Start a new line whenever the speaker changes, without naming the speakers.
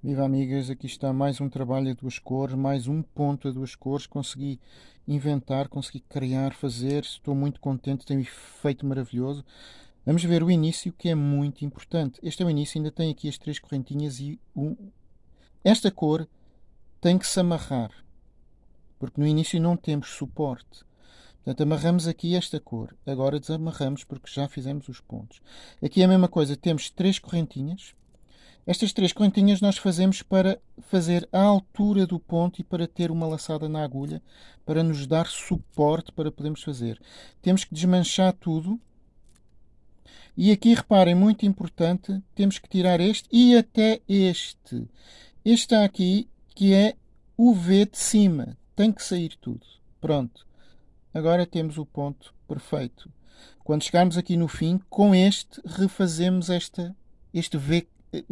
Viva amigas, aqui está mais um trabalho a duas cores, mais um ponto a duas cores. Consegui inventar, consegui criar, fazer. Estou muito contente, tem um efeito maravilhoso. Vamos ver o início que é muito importante. Este é o início, ainda tem aqui as três correntinhas e um... esta cor tem que se amarrar, porque no início não temos suporte. Portanto, amarramos aqui esta cor. Agora desamarramos porque já fizemos os pontos. Aqui é a mesma coisa, temos três correntinhas estas três correntinhas nós fazemos para fazer a altura do ponto e para ter uma laçada na agulha, para nos dar suporte para podermos fazer. Temos que desmanchar tudo. E aqui, reparem, muito importante, temos que tirar este e até este. Este está aqui, que é o V de cima. Tem que sair tudo. Pronto. Agora temos o ponto perfeito. Quando chegarmos aqui no fim, com este, refazemos esta, este V